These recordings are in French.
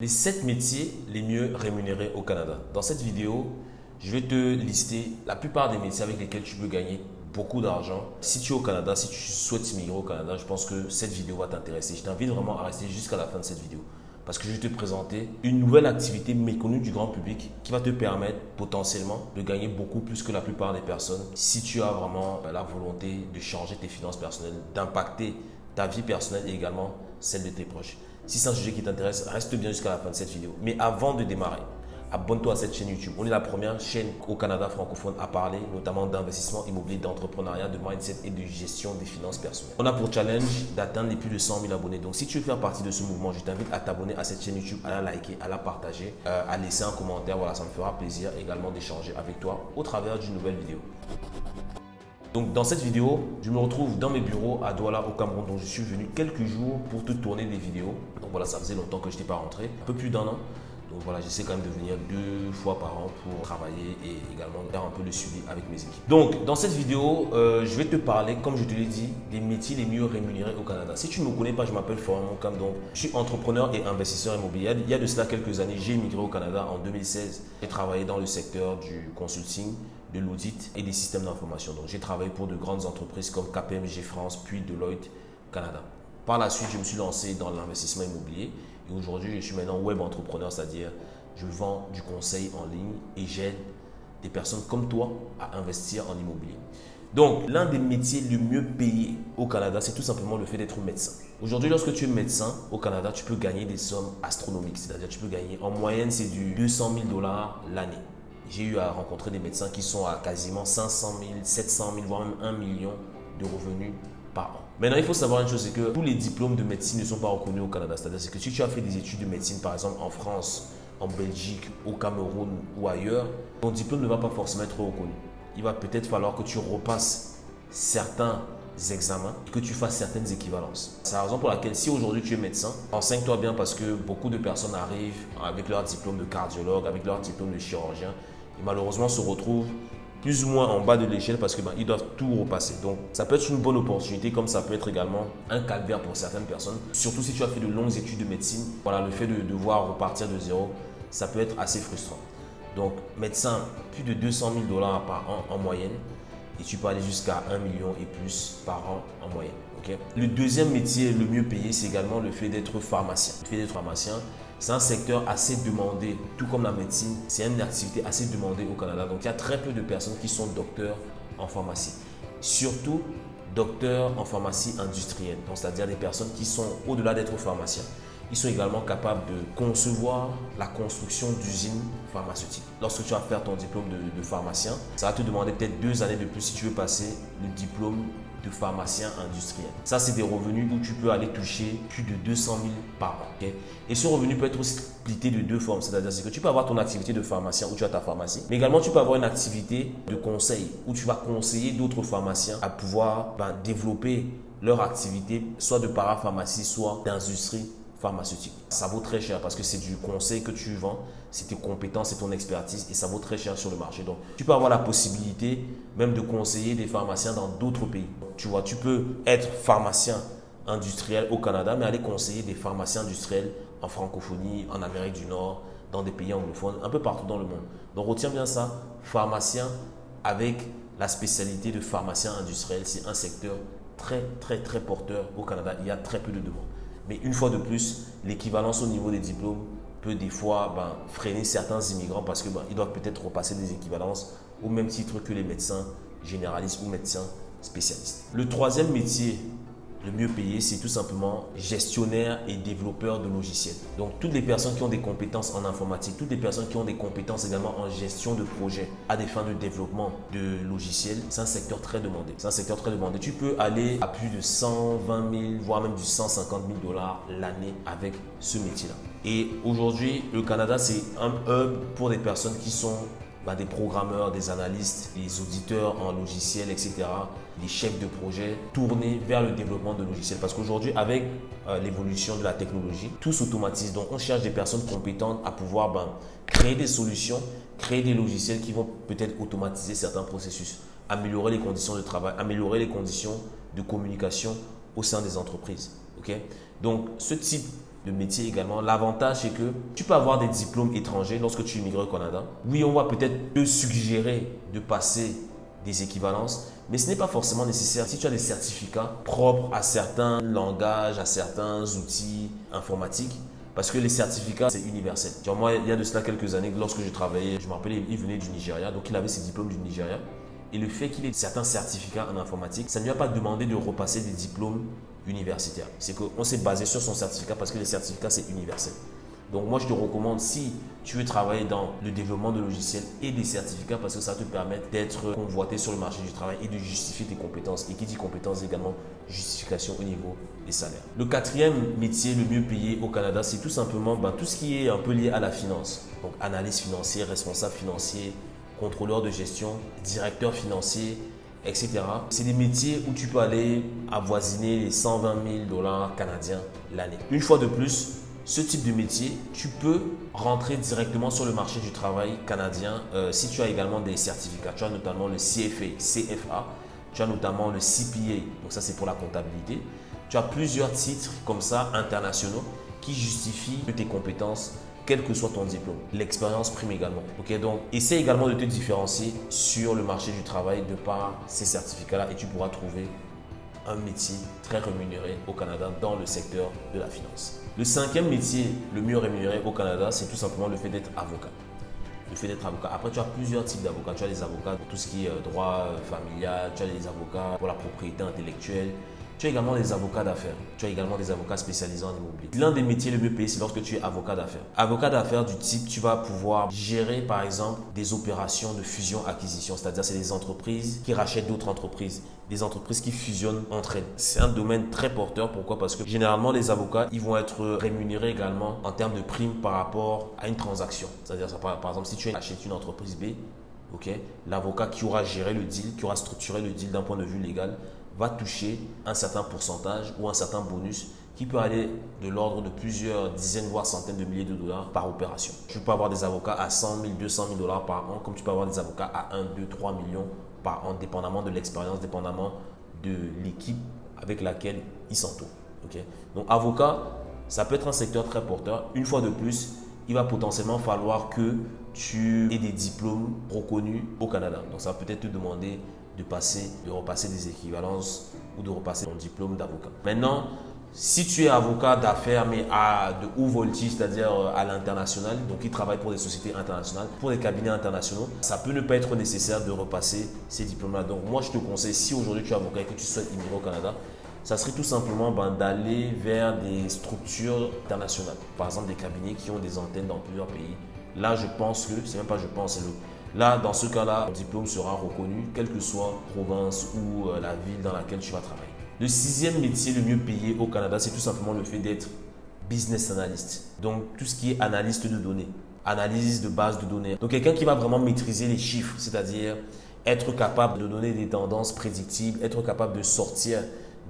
Les 7 métiers les mieux rémunérés au Canada. Dans cette vidéo, je vais te lister la plupart des métiers avec lesquels tu peux gagner beaucoup d'argent. Si tu es au Canada, si tu souhaites immigrer au Canada, je pense que cette vidéo va t'intéresser. Je t'invite vraiment à rester jusqu'à la fin de cette vidéo parce que je vais te présenter une nouvelle activité méconnue du grand public qui va te permettre potentiellement de gagner beaucoup plus que la plupart des personnes si tu as vraiment la volonté de changer tes finances personnelles, d'impacter ta vie personnelle et également celle de tes proches. Si c'est un sujet qui t'intéresse, reste bien jusqu'à la fin de cette vidéo. Mais avant de démarrer, abonne-toi à cette chaîne YouTube. On est la première chaîne au Canada francophone à parler notamment d'investissement immobilier, d'entrepreneuriat, de mindset et de gestion des finances personnelles. On a pour challenge d'atteindre les plus de 100 000 abonnés. Donc si tu veux faire partie de ce mouvement, je t'invite à t'abonner à cette chaîne YouTube, à la liker, à la partager, euh, à laisser un commentaire. Voilà, ça me fera plaisir également d'échanger avec toi au travers d'une nouvelle vidéo. Donc dans cette vidéo, je me retrouve dans mes bureaux à Douala au Cameroun. Donc je suis venu quelques jours pour te tourner des vidéos. Donc voilà, ça faisait longtemps que je n'étais pas rentré, un peu plus d'un an. Donc voilà, j'essaie quand même de venir deux fois par an pour travailler et également faire un peu le suivi avec mes équipes. Donc dans cette vidéo, euh, je vais te parler, comme je te l'ai dit, des métiers les mieux rémunérés au Canada. Si tu ne me connais pas, je m'appelle Florent Moncam, donc je suis entrepreneur et investisseur immobilier. Il y a de cela quelques années, j'ai immigré au Canada en 2016. J'ai travaillé dans le secteur du consulting, de l'audit et des systèmes d'information. Donc j'ai travaillé pour de grandes entreprises comme KPMG France, puis Deloitte Canada. Par la suite, je me suis lancé dans l'investissement immobilier et aujourd'hui, je suis maintenant web entrepreneur, c'est-à-dire je vends du conseil en ligne et j'aide des personnes comme toi à investir en immobilier. Donc, l'un des métiers les mieux payés au Canada, c'est tout simplement le fait d'être médecin. Aujourd'hui, lorsque tu es médecin au Canada, tu peux gagner des sommes astronomiques. C'est-à-dire, tu peux gagner, en moyenne, c'est du 200 000 dollars l'année. J'ai eu à rencontrer des médecins qui sont à quasiment 500 000, 700 000, voire même 1 million de revenus par an. Maintenant, il faut savoir une chose, c'est que tous les diplômes de médecine ne sont pas reconnus au Canada. C'est-à-dire que si tu as fait des études de médecine, par exemple en France, en Belgique, au Cameroun ou ailleurs, ton diplôme ne va pas forcément être reconnu. Il va peut-être falloir que tu repasses certains examens, que tu fasses certaines équivalences. C'est la raison pour laquelle si aujourd'hui tu es médecin, enseigne-toi bien parce que beaucoup de personnes arrivent avec leur diplôme de cardiologue, avec leur diplôme de chirurgien et malheureusement se retrouvent plus ou moins en bas de l'échelle parce qu'ils ben, doivent tout repasser. Donc, ça peut être une bonne opportunité comme ça peut être également un calvaire pour certaines personnes. Surtout si tu as fait de longues études de médecine, voilà, le fait de devoir repartir de zéro, ça peut être assez frustrant. Donc, médecin, plus de 200 000 dollars par an en moyenne et tu peux aller jusqu'à 1 million et plus par an en moyenne. Le deuxième métier le mieux payé, c'est également le fait d'être pharmacien. Le fait d'être pharmacien, c'est un secteur assez demandé, tout comme la médecine. C'est une activité assez demandée au Canada. Donc, il y a très peu de personnes qui sont docteurs en pharmacie. Surtout, docteurs en pharmacie industrielle. C'est-à-dire des personnes qui sont au-delà d'être pharmaciens. Ils sont également capables de concevoir la construction d'usines pharmaceutiques. Lorsque tu vas faire ton diplôme de, pharmacien, ça va te demander peut-être deux années de plus si tu veux passer le diplôme de pharmacien industriel. Ça, c'est des revenus où tu peux aller toucher plus de 200 000 par an. Et ce revenu peut être aussi splitté de deux formes. C'est-à-dire que tu peux avoir ton activité de pharmacien où tu as ta pharmacie, mais également tu peux avoir une activité de conseil où tu vas conseiller d'autres pharmaciens à pouvoir ben, développer leur activité, soit de parapharmacie, soit d'industrie pharmaceutique. Ça vaut très cher parce que c'est du conseil que tu vends, c'est tes compétences, c'est ton expertise et ça vaut très cher sur le marché. Donc, tu peux avoir la possibilité même de conseiller des pharmaciens dans d'autres pays. Tu vois, tu peux être pharmacien industriel au Canada, mais aller conseiller des pharmaciens industriels en francophonie, en Amérique du Nord, dans des pays anglophones, un peu partout dans le monde. Donc, retiens bien ça, pharmacien avec la spécialité de pharmacien industriel, c'est un secteur très, très, très porteur au Canada. Il y a très peu de demandes. Mais une fois de plus, l'équivalence au niveau des diplômes peut des fois ben, freiner certains immigrants parce qu'ils ben, doivent peut-être repasser des équivalences au même titre que les médecins généralistes ou médecins spécialistes. Le troisième métier le mieux payé, c'est tout simplement gestionnaire et développeur de logiciels. Donc, toutes les personnes qui ont des compétences en informatique, toutes les personnes qui ont des compétences également en gestion de projets à des fins de développement de logiciels, c'est un secteur très demandé. C'est un secteur très demandé. Tu peux aller à plus de 120 000, voire même du 150 000 dollars l'année avec ce métier-là. Et aujourd'hui, le Canada, c'est un hub pour des personnes qui sont bah, des programmeurs, des analystes, des auditeurs en logiciel, etc., des chefs de projet tournés vers le développement de logiciels. Parce qu'aujourd'hui, avec euh, l'évolution de la technologie, tout s'automatise. Donc, on cherche des personnes compétentes à pouvoir ben, créer des solutions, créer des logiciels qui vont peut-être automatiser certains processus, améliorer les conditions de travail, améliorer les conditions de communication au sein des entreprises. Donc, ce type métier également. L'avantage, c'est que tu peux avoir des diplômes étrangers lorsque tu immigres au Canada. Oui, on va peut-être te suggérer de passer des équivalences, mais ce n'est pas forcément nécessaire. Si tu as des certificats propres à certains langages, à certains outils informatiques, parce que les certificats, c'est universel. moi, il y a de cela quelques années, lorsque je travaillais, je me rappelais, il venait du Nigeria, donc il avait ses diplômes du Nigeria. Et le fait qu'il ait certains certificats en informatique, ça ne lui a pas demandé de repasser des diplômes universitaires. C'est qu'on s'est basé sur son certificat parce que les certificats, c'est universel. Donc moi, je te recommande, si tu veux travailler dans le développement de logiciels et des certificats, parce que ça te permet d'être convoité sur le marché du travail et de justifier tes compétences. Et qui dit compétences, également justification au niveau des salaires. Le quatrième métier le mieux payé au Canada, c'est tout simplement ben, tout ce qui est un peu lié à la finance. Donc analyse financière, responsable financier, contrôleur de gestion, directeur financier, etc. C'est des métiers où tu peux aller avoisiner les 120 000 dollars canadiens l'année. Une fois de plus, ce type de métier, tu peux rentrer directement sur le marché du travail canadien euh, si tu as également des certificats. Tu as notamment le CFA, CFA, tu as notamment le CPA, donc ça c'est pour la comptabilité. Tu as plusieurs titres comme ça internationaux qui justifient tes compétences quel que soit ton diplôme. L'expérience prime également. Ok, donc essaie également de te différencier sur le marché du travail de par ces certificats-là et tu pourras trouver un métier très rémunéré au Canada dans le secteur de la finance. Le cinquième métier le mieux rémunéré au Canada, c'est tout simplement le fait d'être avocat. Le fait d'être avocat. Après, tu as plusieurs types d'avocats. Tu as les avocats pour tout ce qui est euh, droit euh, familial, tu as les avocats pour la propriété intellectuelle, tu as également des avocats d'affaires. Tu as également des avocats spécialisés en immobilier. L'un des métiers les mieux payés, c'est lorsque tu es avocat d'affaires. Avocat d'affaires du type, tu vas pouvoir gérer par exemple des opérations de fusion-acquisition, c'est-à-dire c'est des entreprises qui rachètent d'autres entreprises, des entreprises qui fusionnent entre elles. C'est un domaine très porteur. Pourquoi? Parce que généralement les avocats, ils vont être rémunérés également en termes de primes par rapport à une transaction. C'est-à-dire par exemple si tu achètes une entreprise B, l'avocat qui aura géré le deal, qui aura structuré le deal d'un point de vue légal, va toucher un certain pourcentage ou un certain bonus qui peut aller de l'ordre de plusieurs dizaines, voire centaines de milliers de dollars par opération. Tu peux avoir des avocats à 100 000, 200 000 dollars par an, comme tu peux avoir des avocats à 1, 2, 3 millions par an, dépendamment de l'expérience, dépendamment de l'équipe avec laquelle ils s'entourent. Donc, avocat, ça peut être un secteur très porteur. Une fois de plus, il va potentiellement falloir que tu aies des diplômes reconnus au Canada. Donc, ça va peut-être te demander de passer, de repasser des équivalences ou de repasser ton diplôme d'avocat. Maintenant, si tu es avocat d'affaires, mais à de haut voltige, c'est-à-dire euh, à l'international, donc qui travaille pour des sociétés internationales, pour des cabinets internationaux, ça peut ne pas être nécessaire de repasser ces diplômes-là. Donc moi, je te conseille, si aujourd'hui tu es avocat et que tu souhaites immigrer au Canada, ça serait tout simplement ben, d'aller vers des structures internationales. Par exemple, des cabinets qui ont des antennes dans plusieurs pays. Là, je pense que, c'est même pas je pense, le Là, dans ce cas-là, ton diplôme sera reconnu, quelle que soit la province ou euh, la ville dans laquelle tu vas travailler. Le sixième métier le mieux payé au Canada, c'est tout simplement le fait d'être business analyst. Donc, tout ce qui est analyste de données, analyse de base de données. Donc, quelqu'un qui va vraiment maîtriser les chiffres, c'est-à-dire être capable de donner des tendances prédictibles, être capable de sortir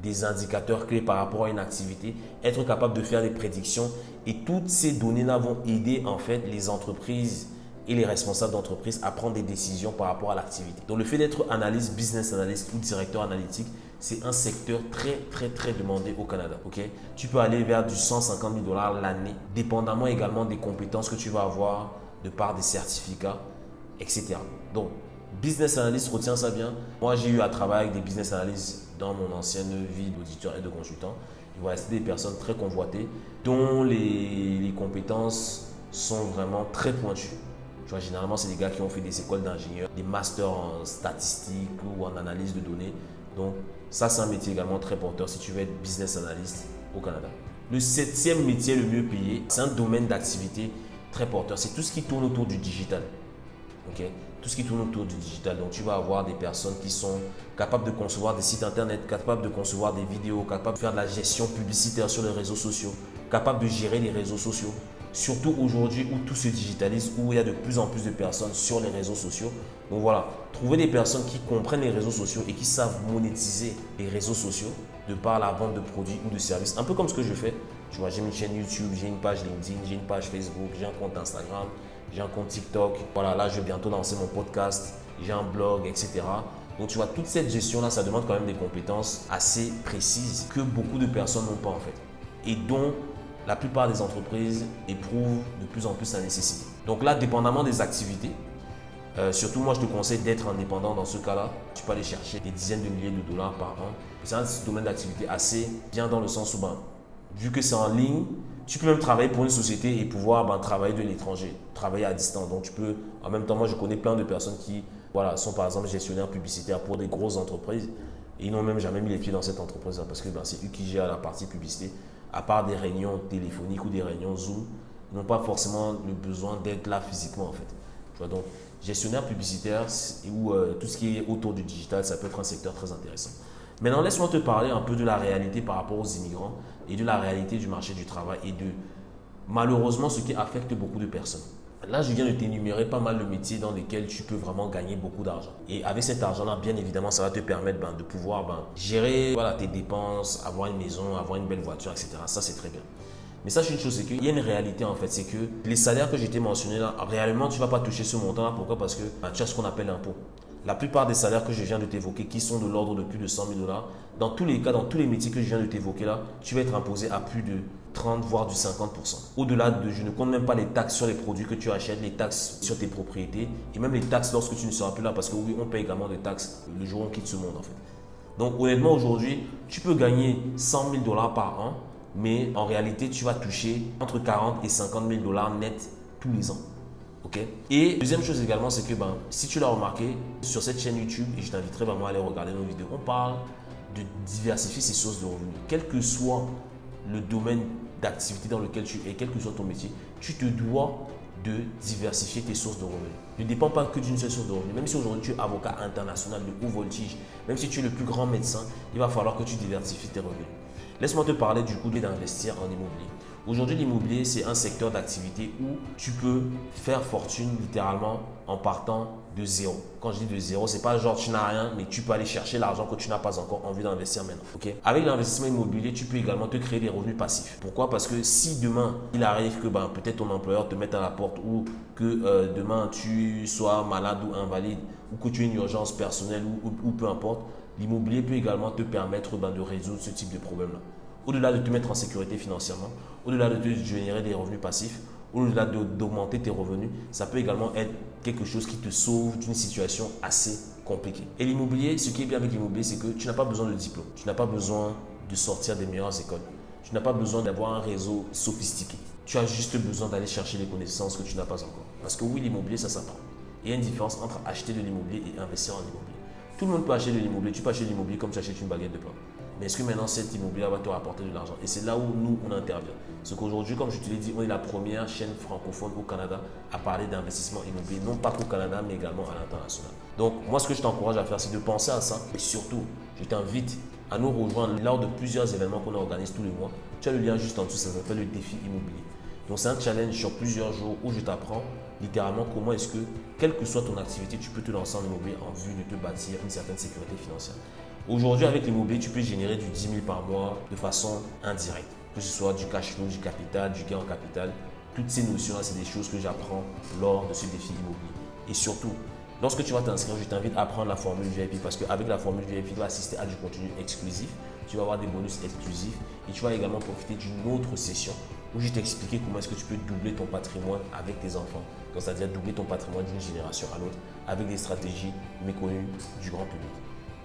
des indicateurs clés par rapport à une activité, être capable de faire des prédictions. Et toutes ces données-là vont aider en fait les entreprises et les responsables d'entreprise à prendre des décisions par rapport à l'activité. Donc le fait d'être analyste, business analyst ou directeur analytique, c'est un secteur très très très demandé au Canada. ok? Tu peux aller vers du 150 000 dollars l'année, dépendamment également des compétences que tu vas avoir de par des certificats, etc. Donc business analyst, retiens ça bien. Moi j'ai eu à travailler avec des business analysts dans mon ancienne vie d'auditeur et de consultant. Voilà, c'est des personnes très convoitées dont les, compétences sont vraiment très pointues généralement, c'est des gars qui ont fait des écoles d'ingénieurs, des masters en statistique ou en analyse de données. Donc, ça, c'est un métier également très porteur si tu veux être business analyst au Canada. Le septième métier le mieux payé, c'est un domaine d'activité très porteur. C'est tout ce qui tourne autour du digital. ok? Tout ce qui tourne autour du digital. Donc, tu vas avoir des personnes qui sont capables de concevoir des sites internet, capables de concevoir des vidéos, capables de faire de la gestion publicitaire sur les réseaux sociaux, capables de gérer les réseaux sociaux, Surtout aujourd'hui où tout se digitalise, où il y a de plus en plus de personnes sur les réseaux sociaux. Donc voilà, trouver des personnes qui comprennent les réseaux sociaux et qui savent monétiser les réseaux sociaux de par la vente de produits ou de services. Un peu comme ce que je fais. Tu vois, j'ai une chaîne YouTube, j'ai une page LinkedIn, j'ai une page Facebook, j'ai un compte Instagram, j'ai un compte TikTok. Voilà, là, je vais bientôt lancer mon podcast, j'ai un blog, etc. Donc tu vois, toute cette gestion-là, ça demande quand même des compétences assez précises que beaucoup de personnes n'ont pas en fait. Et dont la plupart des entreprises éprouvent de plus en plus la nécessité. Donc là, dépendamment des activités, euh, surtout moi je te conseille d'être indépendant dans ce cas-là. Tu peux aller chercher des dizaines de milliers de dollars par an. C'est un domaine d'activité assez bien dans le sens où, ben, vu que c'est en ligne, tu peux même travailler pour une société et pouvoir ben, travailler de l'étranger, travailler à distance. Donc tu peux, en même temps, moi je connais plein de personnes qui voilà, sont par exemple gestionnaires publicitaires pour des grosses entreprises et ils n'ont même jamais mis les pieds dans cette entreprise-là parce que ben, c'est eux qui gèrent la partie publicité. À part des réunions téléphoniques ou des réunions Zoom, ils n'ont pas forcément le besoin d'être là physiquement en fait. Tu vois, donc gestionnaire publicitaire ou euh, tout ce qui est autour du digital, ça peut être un secteur très intéressant. Maintenant, laisse-moi te parler un peu de la réalité par rapport aux immigrants et de la réalité du marché du travail et de malheureusement ce qui affecte beaucoup de personnes. Là, je viens de t'énumérer pas mal de métiers dans lesquels tu peux vraiment gagner beaucoup d'argent. Et avec cet argent-là, bien évidemment, ça va te permettre ben, de pouvoir ben, gérer tes dépenses, avoir une maison, avoir une belle voiture, etc. Ça, c'est très bien. Mais sache une chose, c'est qu'il y a une réalité en fait, c'est que les salaires que j'ai mentionnés là, réellement, tu ne vas pas toucher ce montant-là. Pourquoi? Parce que ben, tu as ce qu'on appelle l'impôt. La plupart des salaires que je viens de t'évoquer, qui sont de l'ordre de plus de 100 000 dollars, dans tous les cas, dans tous les métiers que je viens de t'évoquer là, tu vas être imposé à plus de 30 voire du 50%. Au-delà de, je ne compte même pas les taxes sur les produits que tu achètes, les taxes sur tes propriétés et même les taxes lorsque tu ne seras plus là parce que oui, on paye également des taxes le jour où on quitte ce monde en fait. Donc honnêtement aujourd'hui, tu peux gagner 100 000 dollars par an, mais en réalité tu vas toucher entre 40 et 50 000 dollars net tous les ans. Et deuxième chose également, c'est que ben, si tu l'as remarqué, sur cette chaîne YouTube, et je t'inviterai vraiment à aller regarder nos vidéos, on parle de diversifier ses sources de revenus. Quel que soit le domaine d'activité dans lequel tu es, quel que soit ton métier, tu te dois de diversifier tes sources de revenus. Ne dépend pas que d'une seule source de revenus. Même si aujourd'hui tu es avocat international de haut voltige, même si tu es le plus grand médecin, il va falloir que tu diversifies tes revenus. Laisse-moi te parler du coup d'investir en immobilier. Aujourd'hui, l'immobilier, c'est un secteur d'activité où tu peux faire fortune littéralement en partant de zéro. Quand je dis de zéro, c'est pas genre tu n'as rien, mais tu peux aller chercher l'argent que tu n'as pas encore envie d'investir maintenant. Avec l'investissement immobilier, tu peux également te créer des revenus passifs. Pourquoi? Parce que si demain, il arrive que ben, peut-être ton employeur te mette à la porte ou que euh, demain tu sois malade ou invalide ou que tu aies une urgence personnelle ou, peu importe, l'immobilier peut également te permettre ben, de résoudre ce type de problème-là au-delà de te mettre en sécurité financièrement, au-delà de te générer des revenus passifs, au-delà d'augmenter tes revenus, ça peut également être quelque chose qui te sauve d'une situation assez compliquée. Et l'immobilier, ce qui est bien avec l'immobilier, c'est que tu n'as pas besoin de diplôme, tu n'as pas besoin de sortir des meilleures écoles, tu n'as pas besoin d'avoir un réseau sophistiqué. Tu as juste besoin d'aller chercher les connaissances que tu n'as pas encore. Parce que oui, l'immobilier, ça s'apprend. Il y a une différence entre acheter de l'immobilier et investir en immobilier. Tout le monde peut acheter de l'immobilier. Tu peux acheter de l'immobilier comme tu achètes une baguette de pain. Mais est-ce que maintenant cet immobilier va te rapporter de l'argent? Et c'est là où nous, on intervient. C'est qu'aujourd'hui, comme je te l'ai dit, on est la première chaîne francophone au Canada à parler d'investissement immobilier, non pas qu'au Canada, mais également à l'international. Donc, moi, ce que je t'encourage à faire, c'est de penser à ça. Et surtout, je t'invite à nous rejoindre lors de plusieurs événements qu'on organise tous les mois. Tu as le lien juste en dessous, ça s'appelle le défi immobilier. Donc, c'est un challenge sur plusieurs jours où je t'apprends littéralement comment est-ce que, quelle que soit ton activité, tu peux te lancer en immobilier en vue de te bâtir une certaine sécurité financière. Aujourd'hui, avec l'immobilier, tu peux générer du 10 000 par mois de façon indirecte, que ce soit du cash flow, du capital, du gain en capital. Toutes ces notions-là, c'est des choses que j'apprends lors de ce défi immobilier. Et surtout, lorsque tu vas t'inscrire, je t'invite à prendre la formule VIP parce qu'avec la formule VIP, tu vas assister à du contenu exclusif, tu vas avoir des bonus exclusifs et tu vas également profiter d'une autre session où je t'expliquer comment est-ce que tu peux doubler ton patrimoine avec tes enfants. C'est-à-dire doubler ton patrimoine d'une génération à l'autre avec des stratégies méconnues du grand public.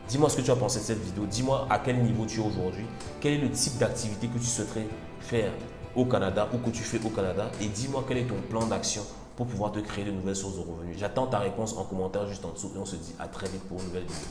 Dis-moi ce que tu as pensé de cette vidéo. Dis-moi à quel niveau tu es aujourd'hui. Quel est le type d'activité que tu souhaiterais faire au Canada ou que tu fais au Canada. Et dis-moi quel est ton plan d'action pour pouvoir te créer de nouvelles sources de revenus. J'attends ta réponse en commentaire juste en dessous et on se dit à très vite pour une nouvelle vidéo.